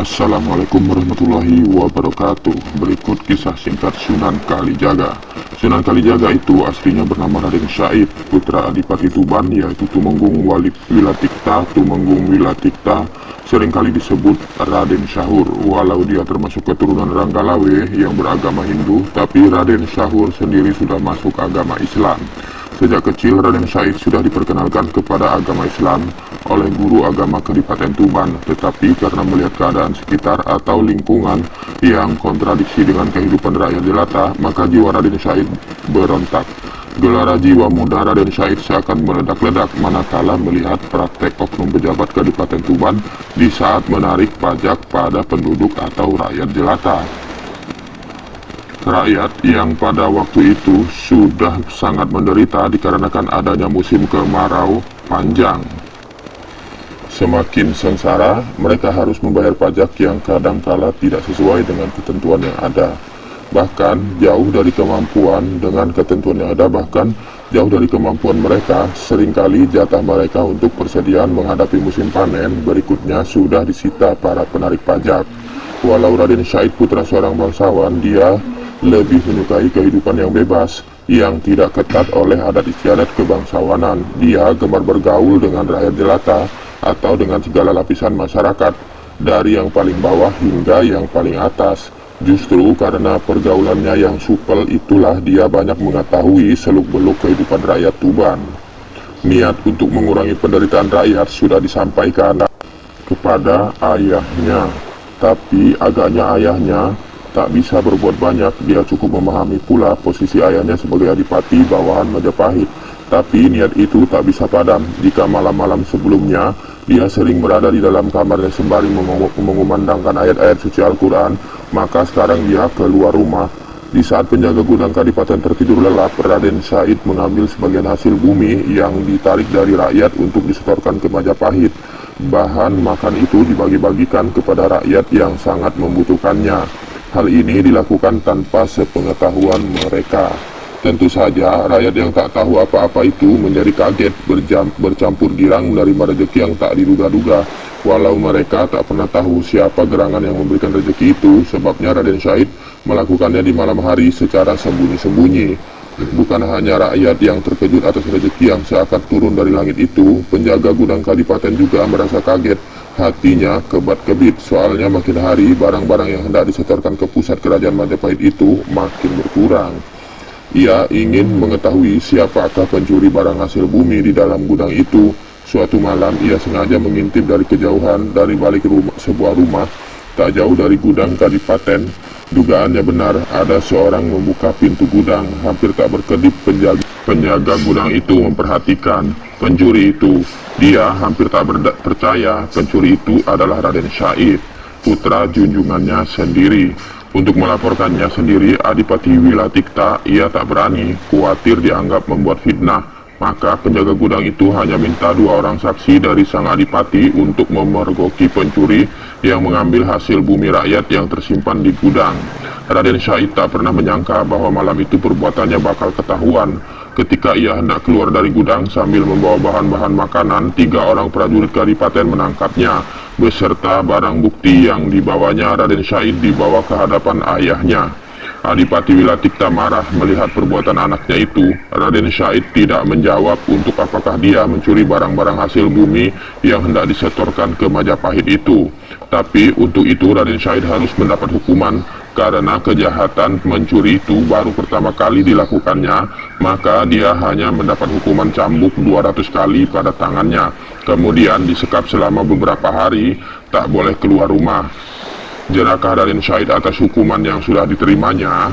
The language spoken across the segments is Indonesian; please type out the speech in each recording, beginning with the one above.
Assalamualaikum warahmatullahi wabarakatuh. Berikut kisah singkat Sunan Kalijaga. Sunan Kalijaga itu aslinya bernama Raden Syahid Putra Adipati Tuban yaitu Tumenggung Walid Wilatikta. Tumenggung Wilatikta Seringkali disebut Raden Syahur. Walau dia termasuk keturunan Ranggalawe yang beragama Hindu Tapi Raden Syahur sendiri sudah masuk agama Islam Sejak kecil Raden Syahid sudah diperkenalkan kepada agama Islam oleh guru agama Kedipaten Tuban, tetapi karena melihat keadaan sekitar atau lingkungan yang kontradiksi dengan kehidupan rakyat jelata, maka jiwa Raden Syahid berontak. Gelara jiwa muda Raden Syahid seakan meledak-ledak manakala melihat praktek oknum pejabat Kedipaten Tuban di saat menarik pajak pada penduduk atau rakyat jelata rakyat yang pada waktu itu sudah sangat menderita dikarenakan adanya musim kemarau panjang. Semakin sengsara, mereka harus membayar pajak yang kadangkala tidak sesuai dengan ketentuan yang ada. Bahkan jauh dari kemampuan dengan ketentuan yang ada, bahkan jauh dari kemampuan mereka, sering kali jatah mereka untuk persediaan menghadapi musim panen berikutnya sudah disita para penarik pajak. Walau Raden Syahid putra seorang bangsawan, dia lebih menyukai kehidupan yang bebas, yang tidak ketat oleh adat istiadat kebangsawanan. Dia gemar bergaul dengan rakyat jelata atau dengan segala lapisan masyarakat, dari yang paling bawah hingga yang paling atas. Justru karena pergaulannya yang supel itulah dia banyak mengetahui seluk-beluk kehidupan rakyat Tuban. Niat untuk mengurangi penderitaan rakyat sudah disampaikan kepada ayahnya, tapi agaknya ayahnya tak bisa berbuat banyak, dia cukup memahami pula posisi ayahnya sebagai adipati bawahan Majapahit. Tapi niat itu tak bisa padam jika malam-malam sebelumnya dia sering berada di dalam kamarnya sembari mengumandangkan ayat-ayat suci Al-Quran, maka sekarang dia keluar rumah. Di saat penjaga gudang kadipaten tertidur lelap, Raden Said mengambil sebagian hasil bumi yang ditarik dari rakyat untuk disetorkan ke Majapahit. Bahan makan itu dibagi-bagikan kepada rakyat yang sangat membutuhkannya. Hal ini dilakukan tanpa sepengetahuan mereka. Tentu saja rakyat yang tak tahu apa-apa itu menjadi kaget berjam, bercampur girang menerima rezeki yang tak diduga-duga. Walau mereka tak pernah tahu siapa gerangan yang memberikan rezeki itu, sebabnya Raden Syahid melakukannya di malam hari secara sembunyi-sembunyi. Bukan hanya rakyat yang terkejut atas rezeki yang seakan turun dari langit itu, penjaga gudang kadipaten juga merasa kaget Hatinya kebat-kebit, soalnya makin hari barang-barang yang hendak disetorkan ke pusat kerajaan Majapahit itu makin berkurang. Ia ingin mengetahui siapakah pencuri barang hasil bumi di dalam gudang itu. Suatu malam ia sengaja mengintip dari kejauhan dari balik rumah, sebuah rumah tak jauh dari gudang kadipaten. Dugaannya benar, ada seorang membuka pintu gudang. Hampir tak berkedip penjaga, penjaga gudang itu memperhatikan pencuri itu. Dia hampir tak percaya pencuri itu adalah Raden Syahid, putra junjungannya sendiri. Untuk melaporkannya sendiri, Adipati Wilatikta, ia tak berani, khawatir dianggap membuat fitnah. Maka penjaga gudang itu hanya minta dua orang saksi dari sang adipati untuk memergoki pencuri yang mengambil hasil bumi rakyat yang tersimpan di gudang. Raden Syahid tak pernah menyangka bahwa malam itu perbuatannya bakal ketahuan. Ketika ia hendak keluar dari gudang sambil membawa bahan-bahan makanan, tiga orang prajurit kadipaten menangkapnya, beserta barang bukti yang dibawanya Raden Syahid dibawa ke hadapan ayahnya. Adipati Wilatikta marah melihat perbuatan anaknya itu. Raden Syahid tidak menjawab untuk apakah dia mencuri barang-barang hasil bumi yang hendak disetorkan ke Majapahit itu. Tapi untuk itu Raden Syahid harus mendapat hukuman karena kejahatan mencuri itu baru pertama kali dilakukannya, maka dia hanya mendapat hukuman cambuk 200 kali pada tangannya. Kemudian disekap selama beberapa hari, tak boleh keluar rumah. Jenakah Raden Syahid atas hukuman yang sudah diterimanya?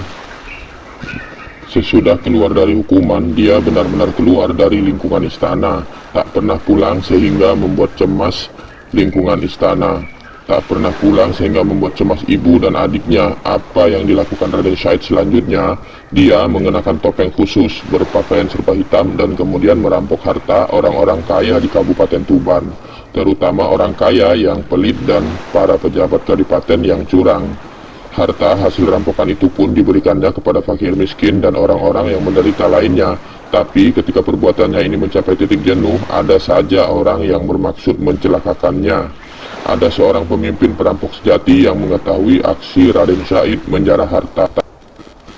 Sesudah keluar dari hukuman, dia benar-benar keluar dari lingkungan istana, tak pernah pulang sehingga membuat cemas lingkungan istana tak pernah pulang sehingga membuat cemas ibu dan adiknya. Apa yang dilakukan Raden Syahid selanjutnya, dia mengenakan topeng khusus, berpakaian serba hitam dan kemudian merampok harta orang-orang kaya di Kabupaten Tuban, terutama orang kaya yang pelit dan para pejabat kadipaten yang curang. Harta hasil rampokan itu pun diberikannya kepada fakir miskin dan orang-orang yang menderita lainnya. Tapi ketika perbuatannya ini mencapai titik jenuh, ada saja orang yang bermaksud mencelakakannya. ada seorang pemimpin perampok sejati yang mengetahui aksi Raden Syahid menjarah harta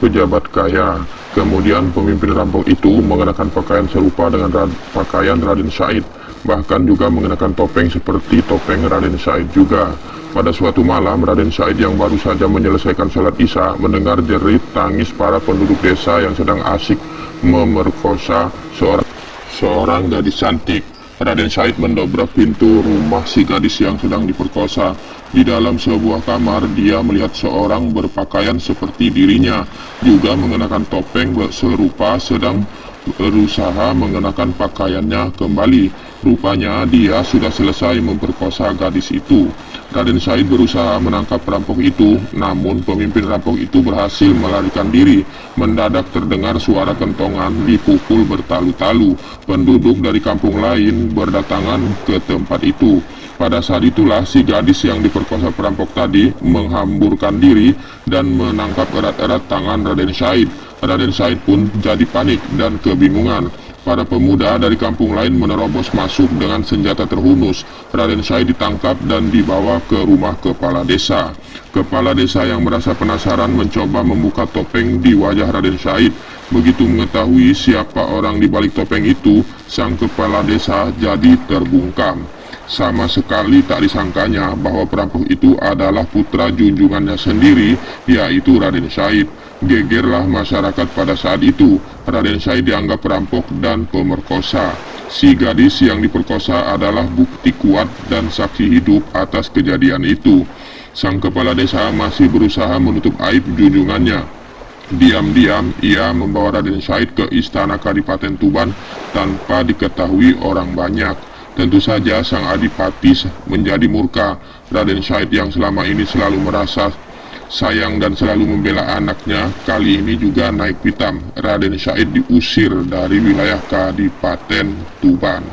pejabat kaya. Kemudian pemimpin rampok itu mengenakan pakaian serupa dengan pakaian Raden Syahid, bahkan juga mengenakan topeng seperti topeng Raden Syahid juga. Pada suatu malam, Raden Syahid yang baru saja menyelesaikan sholat isya mendengar jerit tangis para penduduk desa yang sedang asik memerkosa seorang seorang gadis cantik. Raden Syahid mendobrak pintu rumah si gadis yang sedang diperkosa. Di dalam sebuah kamar, dia melihat seorang berpakaian seperti dirinya, juga mengenakan topeng serupa sedang berusaha mengenakan pakaiannya kembali. Rupanya dia sudah selesai memperkosa gadis itu. Raden Syahid berusaha menangkap perampok itu, namun pemimpin rampok itu berhasil melarikan diri. Mendadak terdengar suara kentongan dipukul bertalu-talu. Penduduk dari kampung lain berdatangan ke tempat itu. Pada saat itulah si gadis yang diperkosa perampok tadi menghamburkan diri dan menangkap erat-erat tangan Raden Syahid. Raden Syahid pun jadi panik dan kebingungan. Para pemuda dari kampung lain menerobos masuk dengan senjata terhunus. Raden Syahid ditangkap dan dibawa ke rumah kepala desa. Kepala desa yang merasa penasaran mencoba membuka topeng di wajah Raden Syahid. Begitu mengetahui siapa orang di balik topeng itu, sang kepala desa jadi terbungkam. Sama sekali tak disangkanya bahwa perampok itu adalah putra junjungannya sendiri, yaitu Raden Syahid. Gegerlah masyarakat pada saat itu. Raden Syahid dianggap perampok dan pemerkosa. Si gadis yang diperkosa adalah bukti kuat dan saksi hidup atas kejadian itu. Sang kepala desa masih berusaha menutup aib junjungannya. Diam-diam ia membawa Raden Syahid ke istana Kadipaten Tuban tanpa diketahui orang banyak. Tentu saja sang adipati menjadi murka. Raden Syahid yang selama ini selalu merasa sayang dan selalu membela anaknya, kali ini juga naik pitam. Raden Syahid diusir dari wilayah Kadipaten Tuban.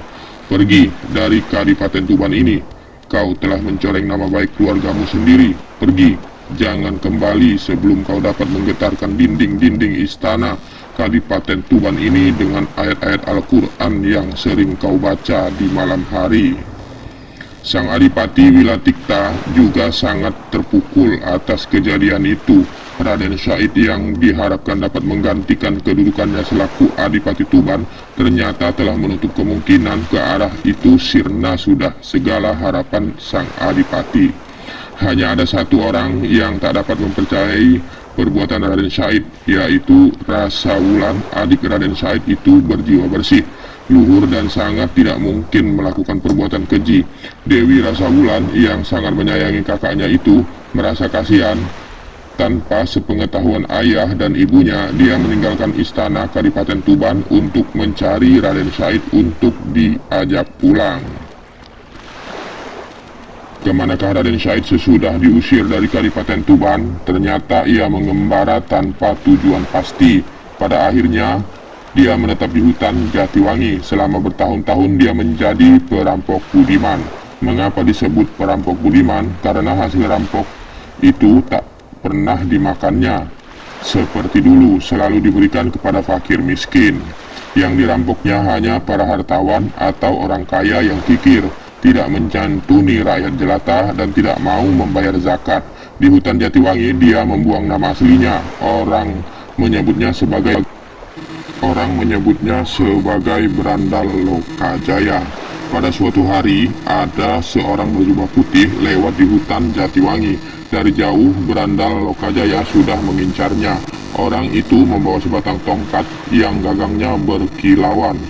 Pergi dari Kadipaten Tuban ini, kau telah mencoreng nama baik keluargamu sendiri. Pergi, jangan kembali sebelum kau dapat menggetarkan dinding-dinding istana Kadipaten Tuban ini dengan ayat-ayat Al-Quran yang sering kau baca di malam hari. Sang Adipati Wilatikta juga sangat terpukul atas kejadian itu. Raden Syahid yang diharapkan dapat menggantikan kedudukannya selaku Adipati Tuban ternyata telah menutup kemungkinan ke arah itu sirna sudah segala harapan sang Adipati. Hanya ada satu orang yang tak dapat mempercayai perbuatan Raden Syahid, yaitu Rasa Wulan, adik Raden Syahid itu berjiwa bersih luhur dan sangat tidak mungkin melakukan perbuatan keji. Dewi Rasa Wulan yang sangat menyayangi kakaknya itu merasa kasihan. Tanpa sepengetahuan ayah dan ibunya, dia meninggalkan istana Kadipaten Tuban untuk mencari Raden Syahid untuk diajak pulang. Ke manakah Raden Syahid sesudah diusir dari Kadipaten Tuban? Ternyata ia mengembara tanpa tujuan pasti. Pada akhirnya, dia menetap di hutan Jatiwangi. Selama bertahun-tahun dia menjadi perampok budiman. Mengapa disebut perampok budiman? Karena hasil rampok itu tak pernah dimakannya. Seperti dulu selalu diberikan kepada fakir miskin. Yang dirampoknya hanya para hartawan atau orang kaya yang kikir, tidak mencantuni rakyat jelata dan tidak mau membayar zakat. Di hutan Jatiwangi dia membuang nama aslinya. Orang menyebutnya sebagai orang menyebutnya sebagai Berandal Lokajaya. Pada suatu hari, ada seorang berjubah putih lewat di hutan Jatiwangi. Dari jauh, Berandal Lokajaya sudah mengincarnya. Orang itu membawa sebatang tongkat yang gagangnya berkilauan.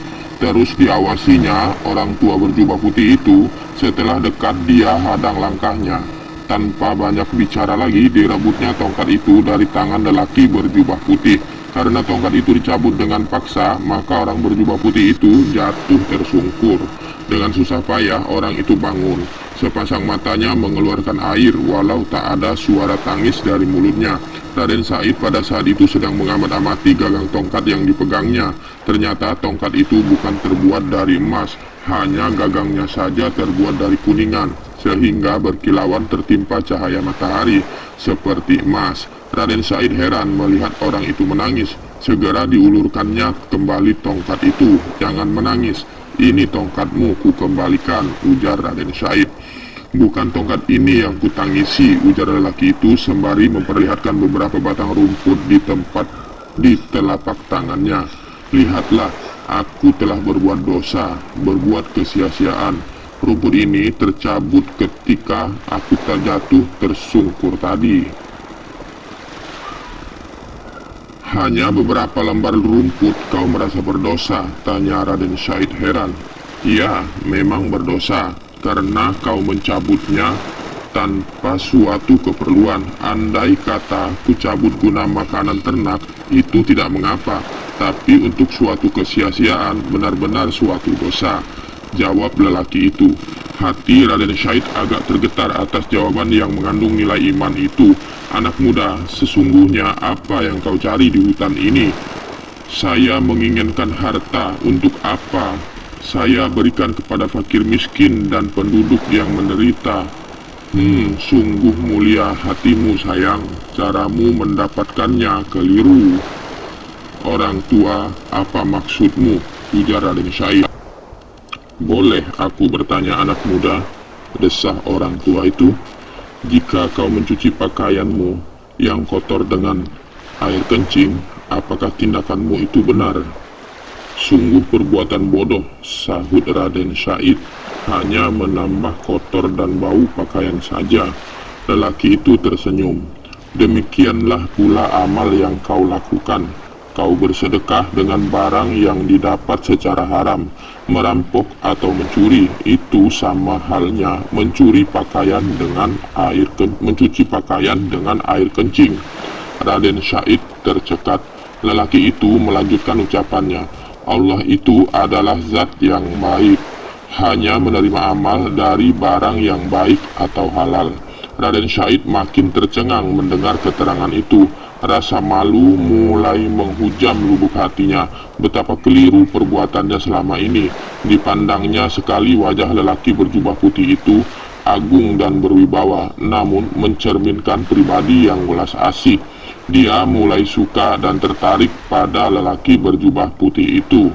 Terus diawasinya, orang tua berjubah putih itu, setelah dekat dia hadang langkahnya. Tanpa banyak bicara lagi, direbutnya tongkat itu dari tangan lelaki berjubah putih. Karena tongkat itu dicabut dengan paksa, maka orang berjubah putih itu jatuh tersungkur. Dengan susah payah, orang itu bangun. Sepasang matanya mengeluarkan air, walau tak ada suara tangis dari mulutnya. Raden Said pada saat itu sedang mengamat-amati gagang tongkat yang dipegangnya. Ternyata tongkat itu bukan terbuat dari emas, hanya gagangnya saja terbuat dari kuningan, sehingga berkilauan tertimpa cahaya matahari, seperti emas. Raden Said heran melihat orang itu menangis. Segera diulurkannya kembali tongkat itu. Jangan menangis. Ini tongkatmu ku kembalikan, ujar Raden Said. Bukan tongkat ini yang kutangisi, ujar lelaki itu sembari memperlihatkan beberapa batang rumput di tempat di telapak tangannya. Lihatlah, aku telah berbuat dosa, berbuat kesia-siaan. Rumput ini tercabut ketika aku terjatuh tersungkur tadi. Hanya beberapa lembar rumput kau merasa berdosa, tanya Raden Syahid heran. Iya, memang berdosa, karena kau mencabutnya tanpa suatu keperluan. Andai kata ku cabut guna makanan ternak, itu tidak mengapa. Tapi untuk suatu kesia-siaan, benar-benar suatu dosa. Jawab lelaki itu. Hati Raden Syahid agak tergetar atas jawaban yang mengandung nilai iman itu. Anak muda, sesungguhnya apa yang kau cari di hutan ini? Saya menginginkan harta untuk apa? saya berikan kepada fakir miskin dan penduduk yang menderita. Hmm, sungguh mulia hatimu sayang, caramu mendapatkannya keliru. Orang tua, apa maksudmu? Ujar Raden Syahid. Boleh aku bertanya anak muda, desah orang tua itu, jika kau mencuci pakaianmu yang kotor dengan air kencing, apakah tindakanmu itu benar? Sungguh perbuatan bodoh, sahut Raden Syahid, hanya menambah kotor dan bau pakaian saja. Lelaki itu tersenyum. Demikianlah pula amal yang kau lakukan. Kau bersedekah dengan barang yang didapat secara haram. Merampok atau mencuri itu sama halnya mencuri pakaian dengan air mencuci pakaian dengan air kencing. Raden Syahid tercekat. Lelaki itu melanjutkan ucapannya. Allah itu adalah zat yang baik, hanya menerima amal dari barang yang baik atau halal. Raden Syahid makin tercengang mendengar keterangan itu. Rasa malu mulai menghujam lubuk hatinya. Betapa keliru perbuatannya selama ini. Dipandangnya sekali wajah lelaki berjubah putih itu agung dan berwibawa, namun mencerminkan pribadi yang welas asih dia mulai suka dan tertarik pada lelaki berjubah putih itu.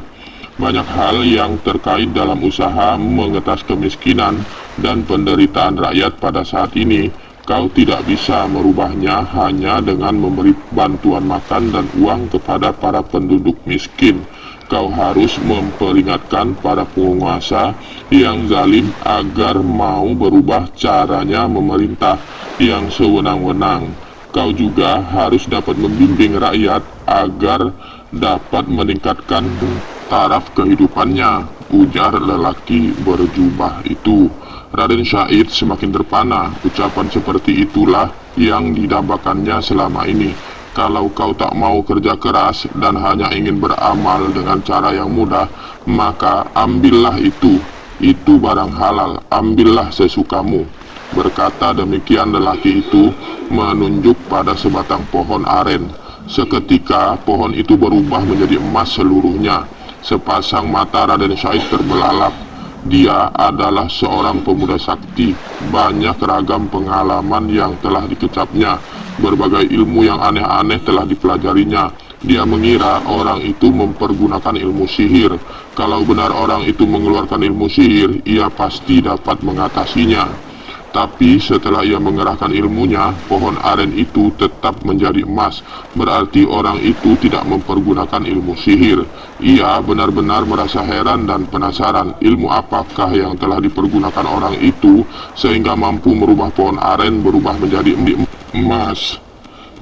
Banyak hal yang terkait dalam usaha mengetas kemiskinan dan penderitaan rakyat pada saat ini, kau tidak bisa merubahnya hanya dengan memberi bantuan makan dan uang kepada para penduduk miskin. Kau harus memperingatkan para penguasa yang zalim agar mau berubah caranya memerintah yang sewenang-wenang kau juga harus dapat membimbing rakyat agar dapat meningkatkan taraf kehidupannya, ujar lelaki berjubah itu. Raden Syahid semakin terpana, ucapan seperti itulah yang didambakannya selama ini. Kalau kau tak mau kerja keras dan hanya ingin beramal dengan cara yang mudah, maka ambillah itu. Itu barang halal, ambillah sesukamu. Berkata demikian lelaki itu menunjuk pada sebatang pohon aren. Seketika pohon itu berubah menjadi emas seluruhnya. Sepasang mata Raden Syahid terbelalak. Dia adalah seorang pemuda sakti. Banyak ragam pengalaman yang telah dikecapnya. Berbagai ilmu yang aneh-aneh telah dipelajarinya. Dia mengira orang itu mempergunakan ilmu sihir. Kalau benar orang itu mengeluarkan ilmu sihir, ia pasti dapat mengatasinya. Tapi setelah ia mengerahkan ilmunya, pohon aren itu tetap menjadi emas. Berarti orang itu tidak mempergunakan ilmu sihir. Ia benar-benar merasa heran dan penasaran ilmu apakah yang telah dipergunakan orang itu sehingga mampu merubah pohon aren berubah menjadi emas.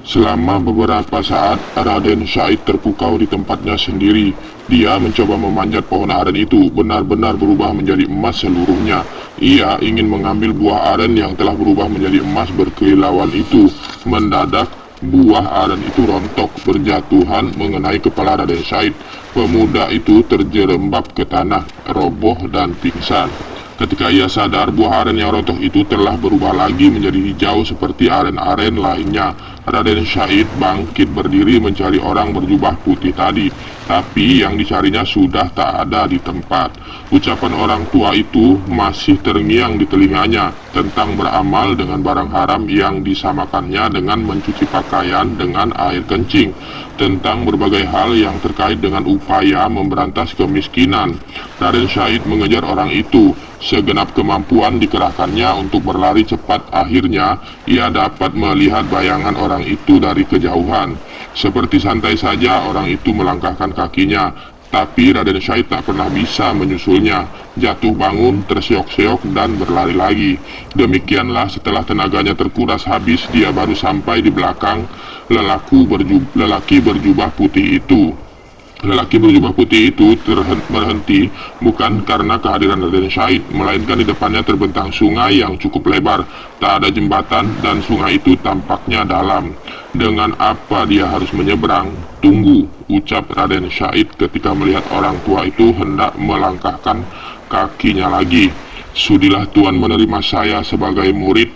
Selama beberapa saat, Raden Syahid terpukau di tempatnya sendiri. Dia mencoba memanjat pohon aren itu, benar-benar berubah menjadi emas seluruhnya. Ia ingin mengambil buah aren yang telah berubah menjadi emas berkilauan itu. Mendadak, buah aren itu rontok berjatuhan mengenai kepala Raden Syahid. Pemuda itu terjerembab ke tanah, roboh dan pingsan. Ketika ia sadar, buah aren yang rontok itu telah berubah lagi menjadi hijau seperti aren-aren lainnya. Raden Syahid bangkit berdiri mencari orang berjubah putih tadi, tapi yang dicarinya sudah tak ada di tempat. Ucapan orang tua itu masih terngiang di telinganya tentang beramal dengan barang haram yang disamakannya dengan mencuci pakaian dengan air kencing, tentang berbagai hal yang terkait dengan upaya memberantas kemiskinan. Raden Syahid mengejar orang itu, Segenap kemampuan dikerahkannya untuk berlari cepat akhirnya ia dapat melihat bayangan orang itu dari kejauhan. Seperti santai saja orang itu melangkahkan kakinya, tapi Raden Syahid tak pernah bisa menyusulnya. Jatuh bangun, terseok-seok dan berlari lagi. Demikianlah setelah tenaganya terkuras habis, dia baru sampai di belakang lelaku berjub lelaki berjubah putih itu. Lelaki berjubah putih itu berhenti bukan karena kehadiran Raden Syahid, melainkan di depannya terbentang sungai yang cukup lebar. Tak ada jembatan dan sungai itu tampaknya dalam. Dengan apa dia harus menyeberang? Tunggu, ucap Raden Syahid ketika melihat orang tua itu hendak melangkahkan kakinya lagi. Sudilah Tuan menerima saya sebagai murid,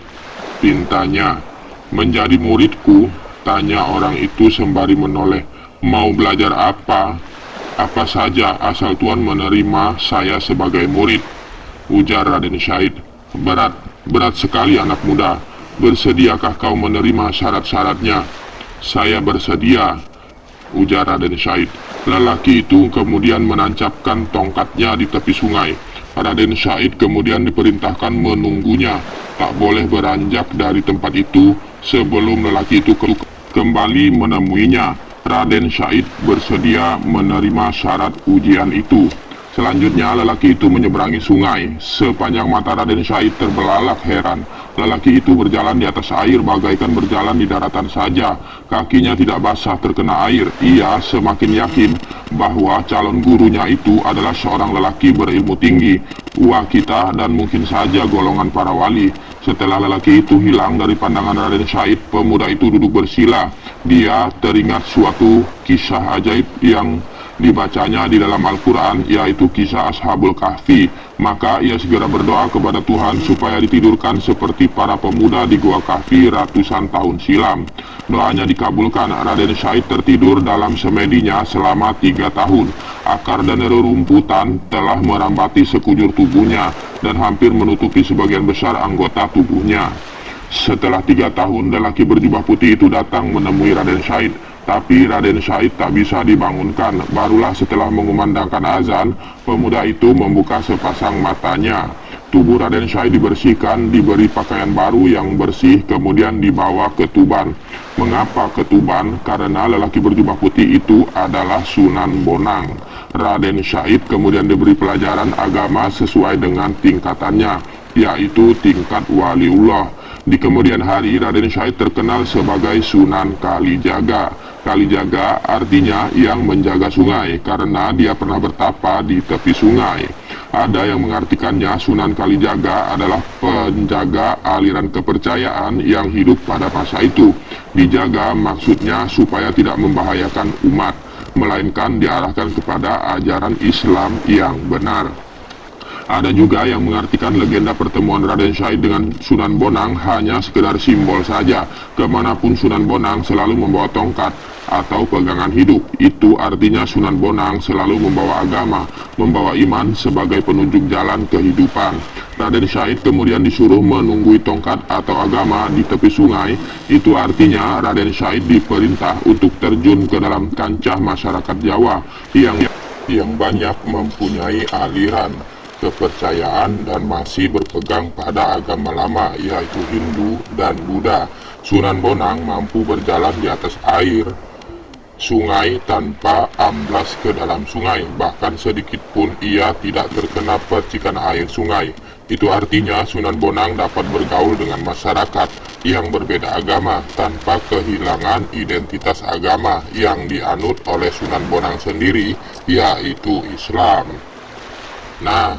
pintanya. Menjadi muridku, tanya orang itu sembari menoleh. Mau belajar apa? Apa saja asal Tuan menerima saya sebagai murid. Ujar Raden Syahid. Berat, berat sekali anak muda. Bersediakah kau menerima syarat-syaratnya? Saya bersedia. Ujar Raden Syahid. Lelaki itu kemudian menancapkan tongkatnya di tepi sungai. Raden Syahid kemudian diperintahkan menunggunya. Tak boleh beranjak dari tempat itu sebelum lelaki itu kembali menemuinya. Raden Syahid bersedia menerima syarat ujian itu. Selanjutnya lelaki itu menyeberangi sungai. Sepanjang mata Raden Syahid terbelalak heran. Lelaki itu berjalan di atas air bagaikan berjalan di daratan saja. Kakinya tidak basah terkena air. Ia semakin yakin bahwa calon gurunya itu adalah seorang lelaki berilmu tinggi. Ua kita dan mungkin saja golongan para wali. Setelah lelaki itu hilang dari pandangan Raden Syahid, pemuda itu duduk bersila. Dia teringat suatu kisah ajaib yang dibacanya di dalam Al-Quran, yaitu kisah Ashabul Kahfi. Maka ia segera berdoa kepada Tuhan supaya ditidurkan seperti para pemuda di Gua Kahfi ratusan tahun silam. Doanya dikabulkan, Raden Syahid tertidur dalam semedinya selama tiga tahun. Akar dan rerumputan telah merambati sekujur tubuhnya dan hampir menutupi sebagian besar anggota tubuhnya. Setelah tiga tahun, lelaki berjubah putih itu datang menemui Raden Syahid. Tapi Raden Syahid tak bisa dibangunkan. Barulah setelah mengumandangkan azan, pemuda itu membuka sepasang matanya. Tubuh Raden Syahid dibersihkan, diberi pakaian baru yang bersih, kemudian dibawa ke Tuban. Mengapa ke Tuban? Karena lelaki berjubah putih itu adalah Sunan Bonang. Raden Syahid kemudian diberi pelajaran agama sesuai dengan tingkatannya, yaitu tingkat waliullah. Di kemudian hari, Raden Syahid terkenal sebagai Sunan Kalijaga. Kalijaga artinya yang menjaga sungai, karena dia pernah bertapa di tepi sungai. Ada yang mengartikannya Sunan Kalijaga adalah penjaga aliran kepercayaan yang hidup pada masa itu. Dijaga maksudnya supaya tidak membahayakan umat, melainkan diarahkan kepada ajaran Islam yang benar. Ada juga yang mengartikan legenda pertemuan Raden Syahid dengan Sunan Bonang hanya sekedar simbol saja. Ke mana pun Sunan Bonang selalu membawa tongkat, atau pegangan hidup. Itu artinya Sunan Bonang selalu membawa agama, membawa iman sebagai penunjuk jalan kehidupan. Raden Syahid kemudian disuruh menunggui tongkat atau agama di tepi sungai. Itu artinya Raden Syahid diperintah untuk terjun ke dalam kancah masyarakat Jawa yang yang banyak mempunyai aliran kepercayaan dan masih berpegang pada agama lama yaitu Hindu dan Buddha. Sunan Bonang mampu berjalan di atas air, sungai tanpa amblas ke dalam sungai, bahkan sedikit pun ia tidak terkena percikan air sungai. Itu artinya Sunan Bonang dapat bergaul dengan masyarakat yang berbeda agama tanpa kehilangan identitas agama yang dianut oleh Sunan Bonang sendiri, yaitu Islam. Nah,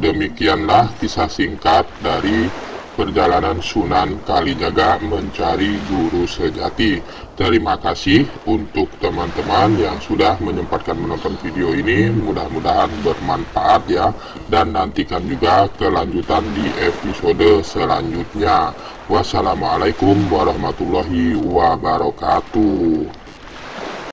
demikianlah kisah singkat dari perjalanan Sunan Kalijaga mencari guru sejati. Terima kasih untuk teman-teman yang sudah menyempatkan menonton video ini. Mudah-mudahan bermanfaat ya. Dan nantikan juga kelanjutan di episode selanjutnya. Wassalamualaikum warahmatullahi wabarakatuh.